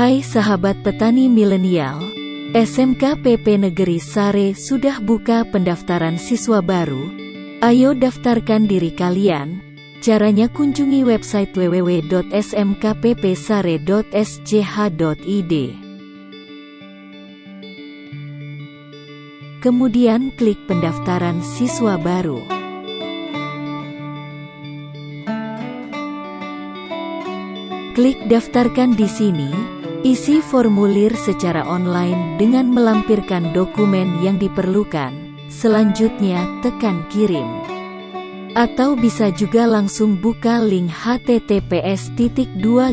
Hai sahabat petani milenial, SMK PP Negeri Sare sudah buka pendaftaran siswa baru. Ayo daftarkan diri kalian. Caranya kunjungi website www.smkppsare.sch.id. Kemudian klik pendaftaran siswa baru. Klik daftarkan di sini, isi formulir secara online dengan melampirkan dokumen yang diperlukan. Selanjutnya, tekan kirim. Atau bisa juga langsung buka link https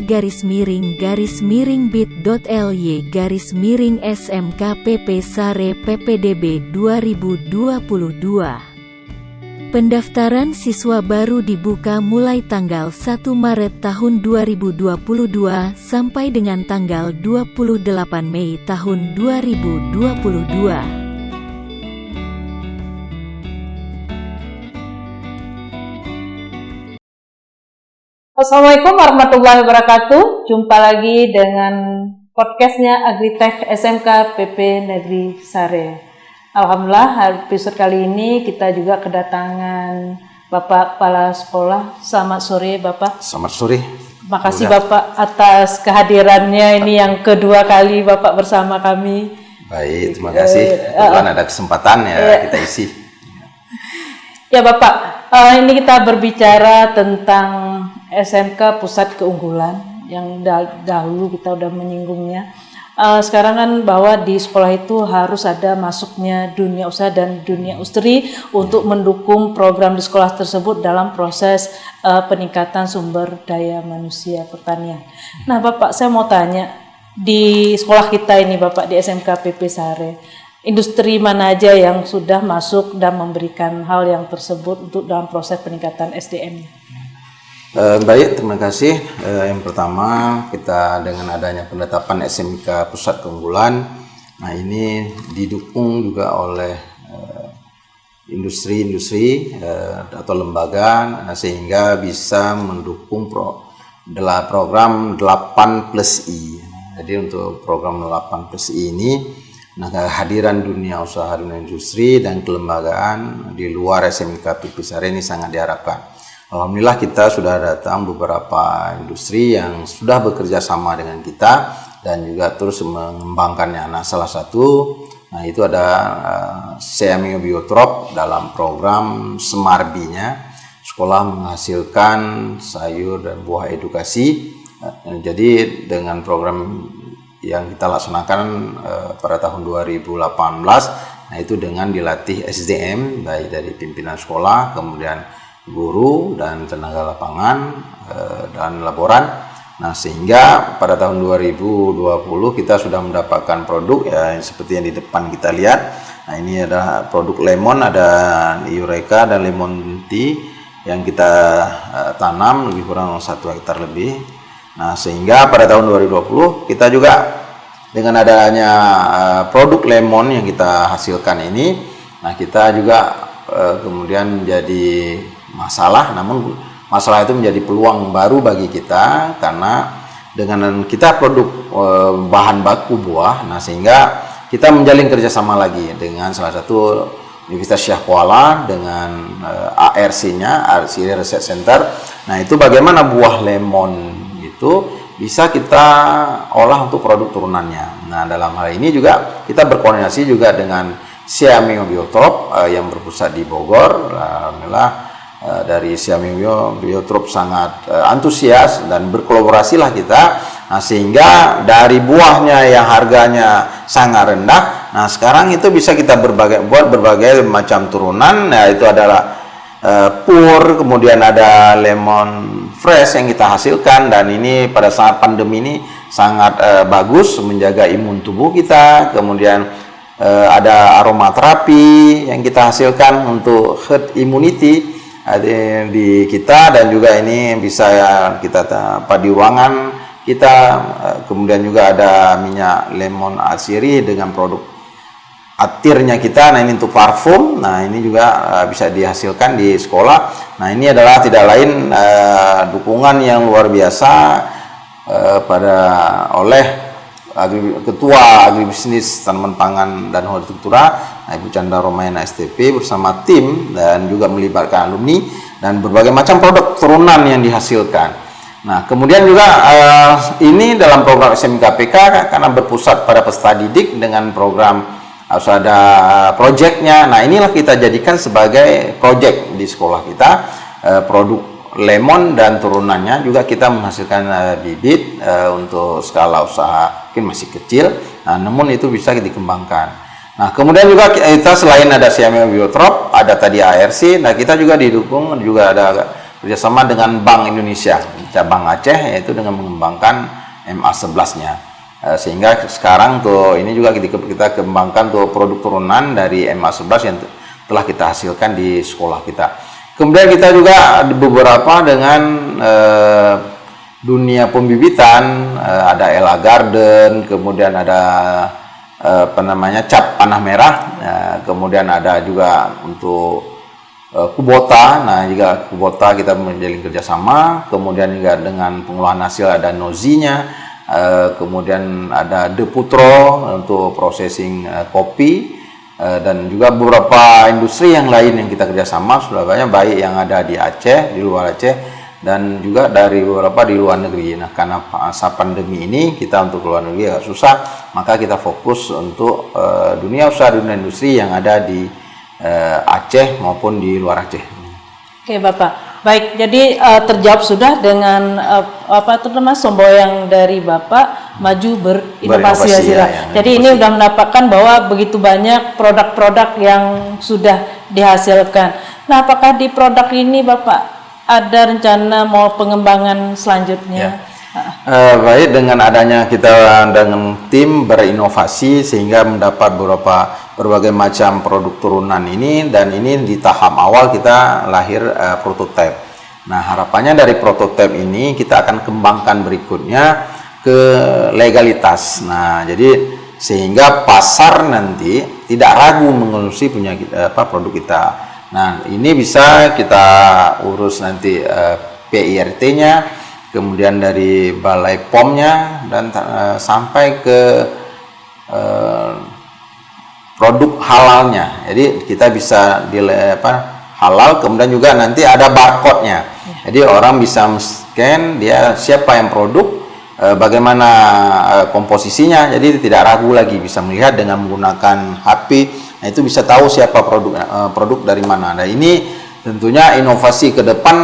garis miring garis miring bit.ly garis miring smkpp sare ppdb 2022 Pendaftaran siswa baru dibuka mulai tanggal 1 Maret tahun 2022 sampai dengan tanggal 28 Mei tahun 2022. Assalamualaikum warahmatullahi wabarakatuh. Jumpa lagi dengan podcastnya Agritech SMK PP Negeri Sare. Alhamdulillah episode kali ini kita juga kedatangan Bapak Kepala Sekolah. Selamat sore Bapak. Selamat sore. Makasih Udah. Bapak atas kehadirannya ini yang kedua kali Bapak bersama kami. Baik, terima kasih. Uh, uh, ada kesempatan ya uh, kita isi. Ya Bapak, uh, ini kita berbicara tentang SMK Pusat Keunggulan yang dahulu kita udah menyinggungnya uh, sekarang kan bahwa di sekolah itu harus ada masuknya dunia usaha dan dunia industri untuk mendukung program di sekolah tersebut dalam proses uh, peningkatan sumber daya manusia pertanian. Nah, Bapak, saya mau tanya di sekolah kita ini, Bapak di SMK PP Sare, industri mana aja yang sudah masuk dan memberikan hal yang tersebut untuk dalam proses peningkatan SDM-nya? Uh, baik, terima kasih. Uh, yang pertama, kita dengan adanya penetapan SMK Pusat Keunggulan, nah ini didukung juga oleh eh, industri-industri atau lembaga uh, sehingga bisa mendukung pro, program 8 plus I. Jadi untuk program 8 plus I ini, nah kehadiran dunia usaha dunia industri dan kelembagaan di luar SMK Pipisare ini sangat diharapkan. Alhamdulillah kita sudah datang beberapa industri yang sudah bekerja sama dengan kita dan juga terus mengembangkannya. Nah salah satu nah itu ada uh, Biotrop dalam program Semarbinya sekolah menghasilkan sayur dan buah edukasi. Uh, jadi dengan program yang kita laksanakan uh, pada tahun 2018 nah itu dengan dilatih SDM baik dari pimpinan sekolah kemudian guru dan tenaga lapangan eh, dan laboran. Nah, sehingga pada tahun 2020 kita sudah mendapatkan produk ya seperti yang di depan kita lihat. Nah, ini adalah produk lemon, ada Eureka dan lemon tea yang kita uh, tanam lebih kurang satu hektar lebih. Nah, sehingga pada tahun 2020 kita juga dengan adanya uh, produk lemon yang kita hasilkan ini, nah kita juga kemudian menjadi masalah namun masalah itu menjadi peluang baru bagi kita karena dengan kita produk e, bahan baku buah nah sehingga kita menjalin kerjasama lagi dengan salah satu Universitas Syah Kuala dengan e, ARC-nya, ARC Research Center. Nah, itu bagaimana buah lemon itu bisa kita olah untuk produk turunannya. Nah, dalam hal ini juga kita berkoordinasi juga dengan Siamio Biotrop uh, yang berpusat di Bogor. Alhamdulillah Eh, dari Siamingyo Biotrop sangat uh, antusias dan berkolaborasi lah kita. Nah, sehingga dari buahnya yang harganya sangat rendah nah sekarang itu bisa kita berbagai buat berbagai macam turunan. Nah itu adalah uh, pur kemudian ada lemon fresh yang kita hasilkan. Dan ini pada saat pandemi ini sangat uh, bagus menjaga imun tubuh kita. Kemudian ada aromaterapi yang kita hasilkan untuk herd immunity di kita dan juga ini bisa ya kita apa di ruangan kita. Eh, kemudian juga ada minyak lemon asiri dengan produk atirnya kita. Nah ini untuk parfum. Nah ini juga uh, bisa dihasilkan di sekolah. Nah ini adalah tidak lain uh, dukungan yang luar biasa uh, pada oleh agri, ketua agribisnis tanaman pangan dan hortikultura nah, Ibu Chandra Romayana STP bersama tim dan juga melibatkan alumni dan berbagai macam produk turunan yang dihasilkan. Nah, kemudian juga uh, ini dalam program SMKPK karena berpusat pada peserta didik dengan program harus ada proyeknya. Nah, inilah kita jadikan sebagai proyek di sekolah kita uh, produk lemon dan turunannya juga kita menghasilkan uh, bibit uh, untuk skala usaha mungkin masih kecil, nah, namun itu bisa dikembangkan. Nah, kemudian juga kita selain ada CME Biotrop, ada tadi ARC, nah kita juga didukung juga ada kerjasama dengan Bank Indonesia cabang Aceh yaitu dengan mengembangkan MA11-nya. Uh, sehingga sekarang tuh ini juga kita kembangkan tuh produk turunan dari MA11 yang telah kita hasilkan di sekolah kita. Kemudian kita juga beberapa dengan uh, dunia pembibitan, uh, ada Ella Garden, kemudian ada uh, apa namanya cap panah merah, uh, kemudian ada juga untuk uh, Kubota, nah juga Kubota kita menjalin kerjasama, kemudian juga dengan pengolahan hasil ada Nozinya, uh, kemudian ada Deputro untuk processing uh, kopi, Eh, dan juga beberapa industri yang lain yang kita kerjasama sudah banyak baik yang ada di Aceh di luar Aceh dan juga dari beberapa di luar negeri. Nah karena masa pandemi ini kita untuk luar negeri agak susah maka kita fokus untuk uh, dunia usaha dunia industri yang ada di uh, Aceh maupun di luar Aceh. Oke Bapak. Baik, jadi uh, terjawab sudah dengan uh, apa itu nama semboyang dari Bapak maju berinovasi ya, ya, ya, Jadi ini sudah mendapatkan bahwa begitu banyak produk-produk yang sudah dihasilkan. Nah, apakah di produk ini Bapak ada rencana mau pengembangan selanjutnya? Ya. Uh, baik dengan adanya kita dengan tim berinovasi sehingga mendapat beberapa berbagai macam produk turunan ini dan ini di tahap awal kita lahir uh, prototipe. Nah, harapannya dari prototipe ini kita akan kembangkan berikutnya ke legalitas. Nah, jadi sehingga pasar nanti tidak ragu mengonsumsi punya uh, apa produk kita. Nah, ini bisa kita urus nanti uh, PIRT-nya, kemudian dari balai POM-nya dan uh, sampai ke uh, produk halalnya. Jadi kita bisa di apa halal kemudian juga nanti ada barcode-nya. Jadi orang bisa scan dia siapa yang produk e, bagaimana komposisinya. Jadi tidak ragu lagi bisa melihat dengan menggunakan HP. Nah, itu bisa tahu siapa produk produk dari mana. Nah, ini tentunya inovasi ke depan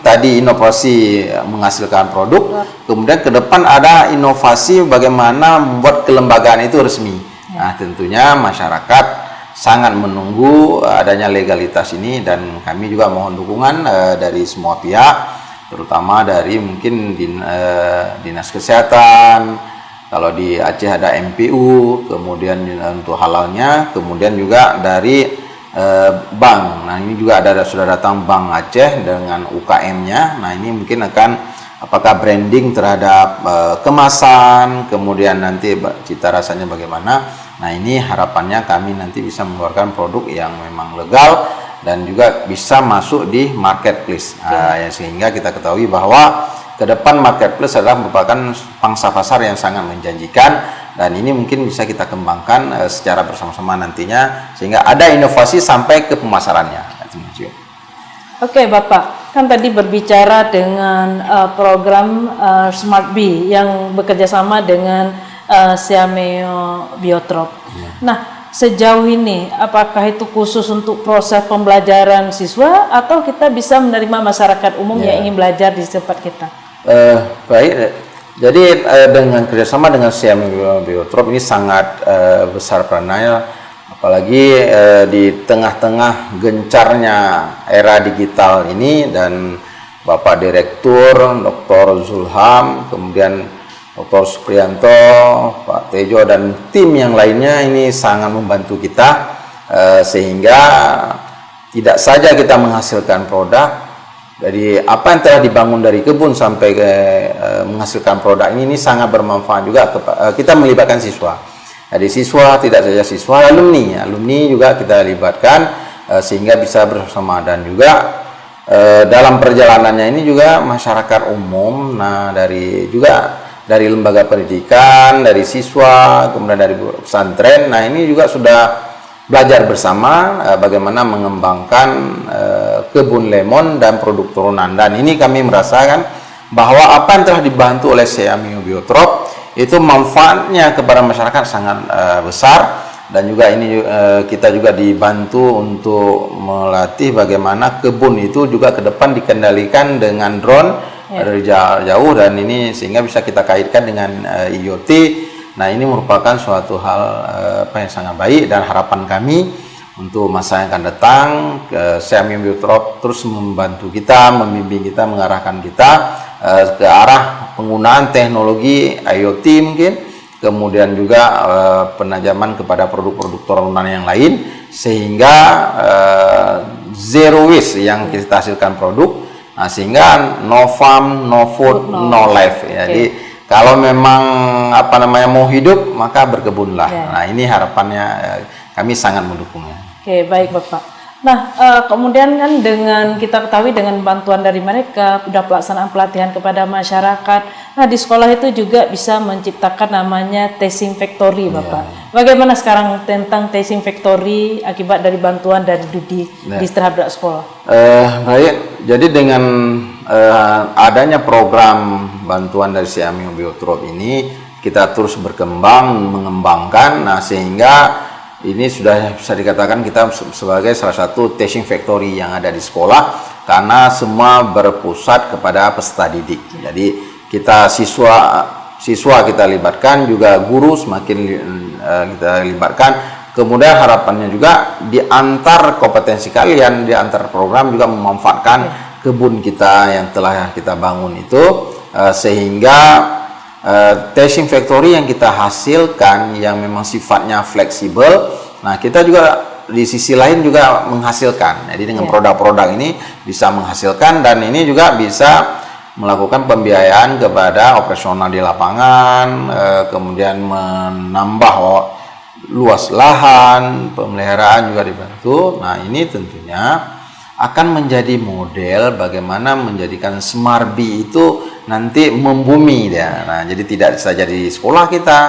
tadi inovasi menghasilkan produk, kemudian ke depan ada inovasi bagaimana membuat kelembagaan itu resmi. Nah, tentunya masyarakat sangat menunggu eh, adanya legalitas ini dan kami juga mohon dukungan uh, dari semua pihak, terutama dari mungkin din, uh, dinas kesehatan, kalau di Aceh ada MPU, kemudian untuk halalnya, kemudian juga dari uh, bank. Nah ini juga ada sudah datang Bank Aceh dengan UKM-nya. Nah ini mungkin akan apakah branding terhadap uh, kemasan, kemudian nanti cita rasanya bagaimana. Nah ini harapannya kami nanti bisa mengeluarkan produk yang memang legal dan juga bisa masuk di marketplace. Nah, ya, sehingga kita ketahui bahwa ke depan marketplace adalah merupakan pangsa pasar yang sangat menjanjikan dan ini mungkin bisa kita kembangkan uh, secara bersama-sama nantinya sehingga ada inovasi sampai ke pemasarannya. Oke Bapak, kan tadi berbicara dengan uh, program uh, Smart B yang bekerja sama dengan uh, Siameo Biotrop. Ya. Nah, sejauh ini apakah itu khusus untuk proses pembelajaran siswa atau kita bisa menerima masyarakat umum ya. yang ingin belajar di tempat kita? Uh, baik, jadi uh, dengan kerjasama dengan Siameo Biotrop ini sangat uh, besar perannya, apalagi uh, di tengah-tengah gencarnya era digital ini dan Bapak Direktur Dr. Zulham, kemudian Dr. Supriyanto, Pak Tejo dan tim yang lainnya ini sangat membantu kita eh, sehingga tidak saja kita menghasilkan produk dari apa yang telah dibangun dari kebun sampai ke eh, menghasilkan produk ini ini sangat bermanfaat juga eh, kita melibatkan siswa. Jadi siswa tidak saja siswa alumni, alumni juga kita libatkan eh, sehingga bisa bersama dan juga eh, dalam perjalanannya ini juga masyarakat umum nah dari juga dari lembaga pendidikan, dari siswa, kemudian dari pesantren. Nah ini juga sudah belajar bersama uh, bagaimana mengembangkan uh, kebun lemon dan produk turunan. Dan ini kami merasakan bahwa apa yang telah dibantu oleh Seamio Biotrop itu manfaatnya kepada masyarakat sangat uh, besar dan juga ini uh, kita juga dibantu untuk melatih bagaimana kebun itu juga ke depan dikendalikan dengan drone ya. dari jauh dan ini sehingga bisa kita kaitkan dengan uh, IoT. Nah, ini merupakan suatu hal uh, apa yang sangat baik dan harapan kami untuk masa yang akan datang uh, Xiaomi Biotrop terus membantu kita, membimbing kita, mengarahkan kita uh, ke arah penggunaan teknologi IoT mungkin kemudian juga uh, penajaman kepada produk-produk turunan yang lain sehingga uh, zero waste yang kita hasilkan produk Nah, sehingga no farm, no food, no, life. Ya. Okay. Jadi kalau memang apa namanya mau hidup maka berkebunlah. Yeah. Nah, ini harapannya ya, kami sangat mendukungnya. Oke, okay, baik Bapak. Nah, uh, kemudian kan dengan kita ketahui dengan bantuan dari mereka, sudah pelaksanaan pelatihan kepada masyarakat. Nah, di sekolah itu juga bisa menciptakan namanya testing factory, iya. Bapak. Yeah. Bagaimana sekarang tentang testing factory akibat dari bantuan dari Dudi yeah. di terhadap sekolah? Uh, baik, jadi dengan uh, adanya program bantuan dari Siamio Biotrop ini, kita terus berkembang, mengembangkan, nah sehingga ini sudah bisa dikatakan kita sebagai salah satu testing factory yang ada di sekolah karena semua berpusat kepada peserta didik. Jadi kita siswa siswa kita libatkan juga guru semakin uh, kita libatkan. Kemudian harapannya juga di antar kompetensi kalian di antar program juga memanfaatkan ya. kebun kita yang telah kita bangun itu uh, sehingga uh, testing factory yang kita hasilkan yang memang sifatnya fleksibel. Nah kita juga di sisi lain juga menghasilkan. Jadi dengan iya. produk-produk ini bisa menghasilkan dan ini juga bisa melakukan pembiayaan kepada operasional di lapangan eh, kemudian menambah luas lahan pemeliharaan juga dibantu. Nah ini tentunya akan menjadi model bagaimana menjadikan Semarbi itu nanti membumi ya. Nah, jadi tidak saja di sekolah kita,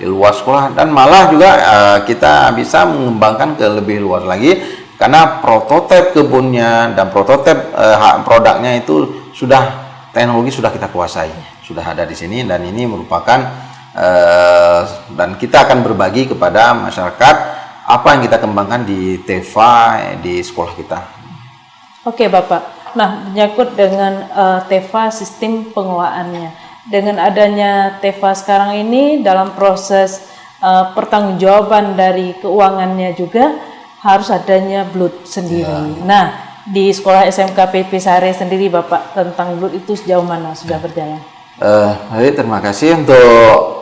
di luar sekolah dan malah juga uh, kita bisa mengembangkan ke lebih luas lagi karena prototip kebunnya dan prototip uh, produknya itu sudah teknologi sudah kita kuasai, sudah ada di sini dan ini merupakan uh, dan kita akan berbagi kepada masyarakat apa yang kita kembangkan di TEVA di sekolah kita. Oke Bapak, nah menyangkut dengan uh, TEVA sistem pengelolaannya. Dengan adanya TEVA sekarang ini dalam proses uh, pertanggungjawaban dari keuangannya juga harus adanya blood sendiri. Ya. Nah, di sekolah SMK PP Sare sendiri Bapak tentang blood itu sejauh mana sudah berjalan? Uh, baik, terima kasih untuk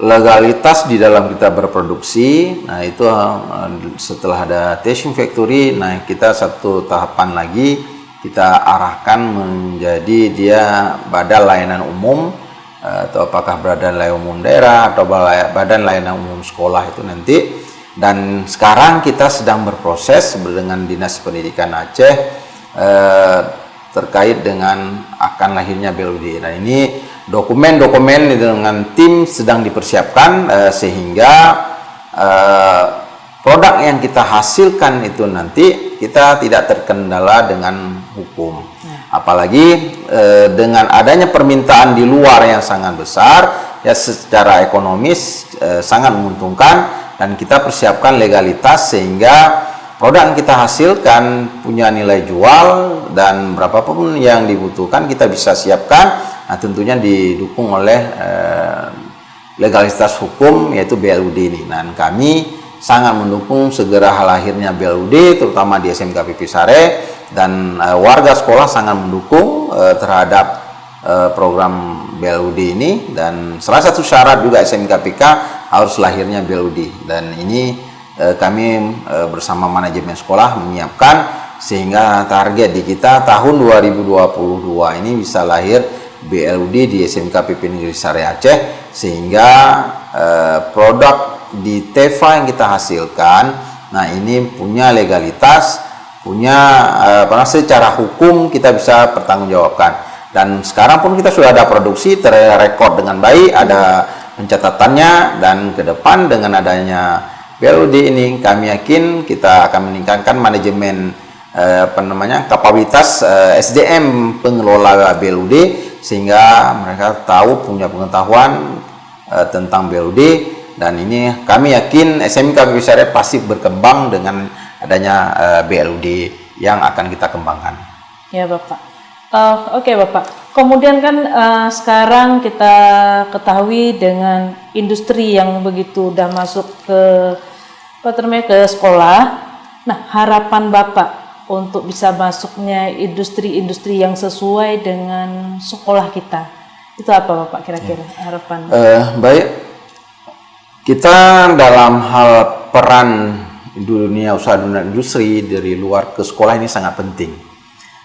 legalitas di dalam kita berproduksi nah itu uh, setelah ada testing factory nah kita satu tahapan lagi kita arahkan menjadi dia badan layanan umum uh, atau apakah badan layanan umum daerah atau badan layanan umum sekolah itu nanti. Dan sekarang kita sedang berproses dengan Dinas Pendidikan Aceh uh, terkait dengan akan lahirnya BLUD nah ini dokumen-dokumen dengan tim sedang dipersiapkan uh, sehingga uh, produk yang kita hasilkan itu nanti kita tidak terkendala dengan hukum. Ya. Apalagi uh, dengan adanya permintaan di luar yang sangat besar, ya secara ekonomis uh, sangat menguntungkan dan kita persiapkan legalitas sehingga produk yang kita hasilkan punya nilai jual dan berapapun yang dibutuhkan kita bisa siapkan Nah, tentunya didukung oleh eh, legalitas hukum yaitu BLUD ini. Dan kami sangat mendukung segera lahirnya BLUD terutama di SMK PP Sare. Dan eh, warga sekolah sangat mendukung eh, terhadap eh, program BLUD ini. Dan salah satu syarat juga SMK PK harus lahirnya BLUD dan ini eh, kami eh, bersama manajemen sekolah menyiapkan sehingga target di kita tahun 2022 ini bisa lahir BLUD di SMK PP Negeri Sari Aceh sehingga eh, produk di TEVA yang kita hasilkan nah ini punya legalitas punya eh, secara hukum kita bisa pertanggungjawabkan. Dan sekarang pun kita sudah ada produksi terrekod dengan baik, ada pencatatannya dan ke depan dengan adanya BLUD ini kami yakin kita akan meningkatkan manajemen eh, apa namanya kapabilitas eh, SDM pengelola BLUD sehingga mereka tahu punya pengetahuan eh, tentang BLUD dan ini kami yakin SMK Syariah pasti berkembang dengan adanya eh, BLUD yang akan kita kembangkan. Ya Bapak. Uh, Oke okay, Bapak, kemudian kan uh, sekarang kita ketahui dengan industri yang begitu udah masuk ke apa namanya ke sekolah. Nah harapan Bapak untuk bisa masuknya industri-industri yang sesuai dengan sekolah kita itu apa Bapak kira-kira ya. harapan? Uh, baik, kita dalam hal peran dunia usaha dunia industri dari luar ke sekolah ini sangat penting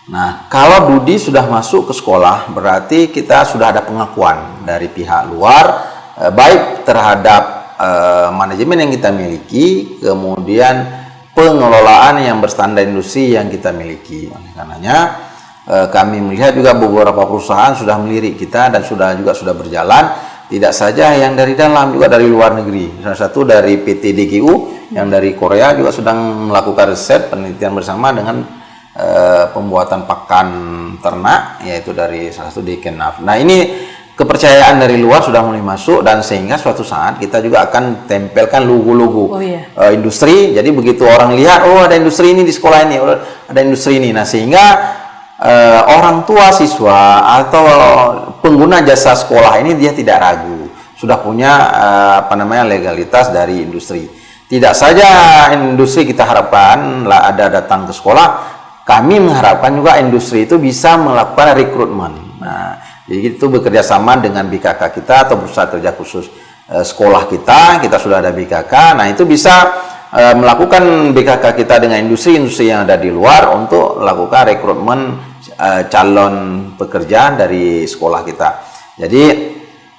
Nah, kalau Dudi sudah masuk ke sekolah, berarti kita sudah ada pengakuan dari pihak luar, eh, baik terhadap eh, manajemen yang kita miliki, kemudian pengelolaan yang berstandar industri yang kita miliki. Karenanya, eh, kami melihat juga beberapa perusahaan sudah melirik kita dan sudah juga sudah berjalan, tidak saja yang dari dalam, juga dari luar negeri. Salah satu dari PT DGU, yang dari Korea juga sedang melakukan riset penelitian bersama dengan uh, pembuatan pakan ternak yaitu dari salah satu di Kenaf. Nah ini kepercayaan dari luar sudah mulai masuk dan sehingga suatu saat kita juga akan tempelkan logo-logo oh, iya. uh, industri. Jadi begitu orang lihat oh ada industri ini di sekolah ini, oh, ada industri ini. Nah sehingga uh, orang tua siswa atau pengguna jasa sekolah ini dia tidak ragu sudah punya uh, apa namanya legalitas dari industri. Tidak saja industri kita harapkan lah ada datang ke sekolah, kami mengharapkan juga industri itu bisa melakukan rekrutmen. Jadi itu bekerja sama dengan BKK kita atau berusaha kerja khusus e, sekolah kita, kita sudah ada BKK. Nah, itu bisa e, melakukan BKK kita dengan industri-industri yang ada di luar untuk melakukan rekrutmen e, calon pekerja dari sekolah kita. Jadi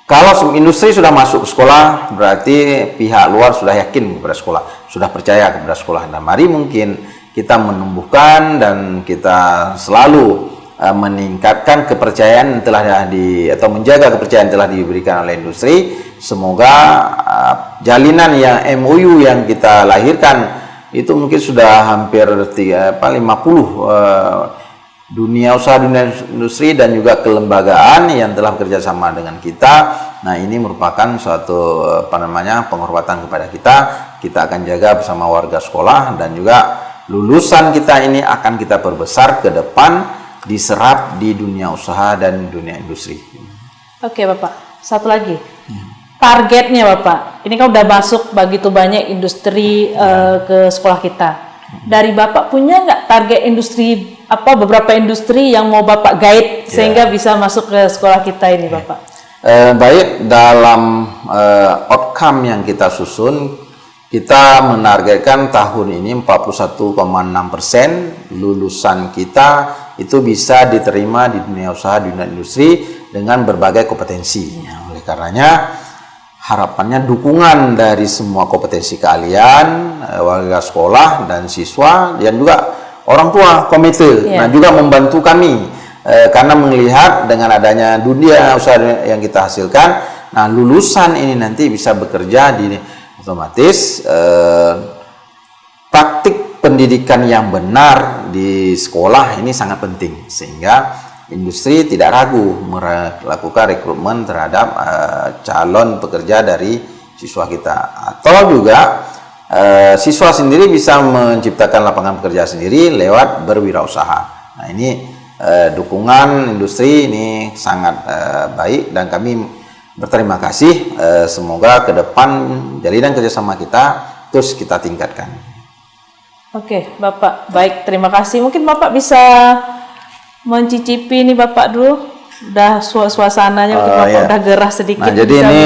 kalau industri sudah masuk ke sekolah, berarti pihak luar sudah yakin kepada sekolah, sudah percaya kepada sekolah. Nah, mari mungkin kita menumbuhkan dan kita selalu uh, meningkatkan kepercayaan telah di atau menjaga kepercayaan telah diberikan oleh industri. Semoga uh, jalinan yang MOU yang kita lahirkan itu mungkin sudah hampir tiga apa 50 uh, dunia usaha dunia industri dan juga kelembagaan yang telah bekerja sama dengan kita. Nah, ini merupakan suatu apa namanya penghormatan kepada kita. Kita akan jaga bersama warga sekolah dan juga lulusan kita ini akan kita perbesar ke depan diserap di dunia usaha dan dunia industri. Oke Bapak, satu lagi. Ya. Targetnya Bapak, ini kan udah masuk begitu banyak industri uh, ke sekolah kita. Dari Bapak punya nggak target industri apa beberapa industri yang mau Bapak guide ya. sehingga bisa masuk ke sekolah kita ini ya. Bapak? Eh, baik dalam uh, outcome yang kita susun kita menargetkan tahun ini 41,6 persen lulusan kita itu bisa diterima di dunia usaha, di dunia industri dengan berbagai kompetensi. Ya, oleh karenanya harapannya dukungan dari semua kompetensi kalian, eh, warga sekolah dan siswa dan juga orang tua komite, ya. nah juga membantu kami eh, karena melihat dengan adanya dunia usaha yang kita hasilkan, nah lulusan ini nanti bisa bekerja di otomatis eh, praktik pendidikan yang benar di sekolah ini sangat penting sehingga industri tidak ragu melakukan rekrutmen terhadap eh, calon pekerja dari siswa kita atau juga eh, siswa sendiri bisa menciptakan lapangan pekerja sendiri lewat berwirausaha. Nah ini eh, dukungan industri ini sangat eh, baik dan kami berterima kasih. Eh, semoga ke depan jalinan kerjasama kita terus kita tingkatkan. Oke, Bapak. Baik, terima kasih. Mungkin Bapak bisa mencicipi ini Bapak dulu. Udah suasananya uh, Bapak iya. udah gerah sedikit. Nah, jadi ini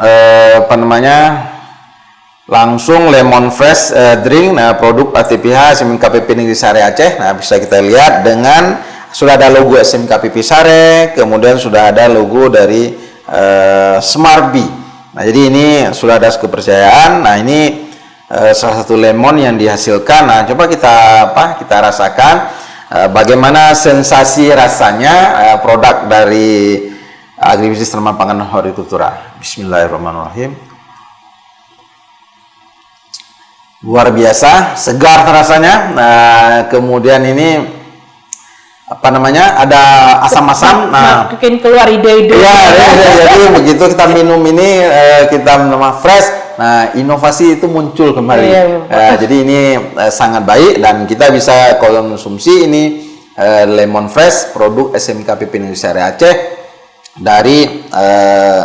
eh, apa namanya? Langsung lemon fresh eh, drink, nah produk ATPH SMKPP Negeri Sare Aceh. Nah, bisa kita lihat dengan sudah ada logo SMKPP Sare, kemudian sudah ada logo dari uh, Smartbee. Nah, jadi ini sudah ada kepercayaan. Nah, ini uh, salah satu lemon yang dihasilkan. Nah, coba kita apa? Kita rasakan. eh, bagaimana sensasi rasanya eh, produk dari agribisnis tanaman pangan hortikultura. Bismillahirrahmanirrahim. Luar biasa, segar rasanya. Nah, kemudian ini apa namanya? Ada asam-asam. Nah, Makin keluar ide-ide. Iya, iya, iya. jadi begitu kita minum ini eh, kita nama fresh. Nah, inovasi itu muncul kembali. Iya, Eh, jadi ini eh, sangat baik dan kita bisa konsumsi ini eh, lemon fresh produk SMK PP Negeri Sari Aceh dari eh,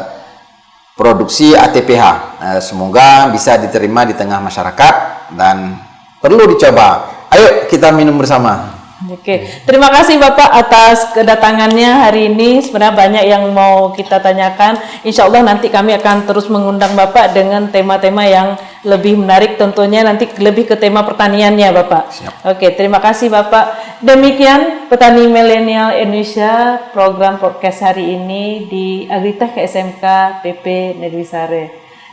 produksi ATPH. Eh, semoga bisa diterima di tengah masyarakat dan perlu dicoba. Ayo kita minum bersama. Oke, terima kasih Bapak atas kedatangannya hari ini. Sebenarnya banyak yang mau kita tanyakan. Insya Allah nanti kami akan terus mengundang Bapak dengan tema-tema yang lebih menarik. Tentunya nanti lebih ke tema pertaniannya Bapak. Oke, terima kasih Bapak. Demikian petani milenial Indonesia program podcast hari ini di Agritech SMK PP Negeri Sare.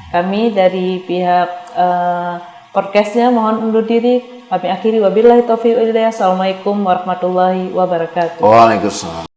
Kami dari pihak eh, podcastnya mohon undur diri. Kami akhiri wabillahi taufiq. Assalamualaikum warahmatullahi wabarakatuh. Waalaikumsalam.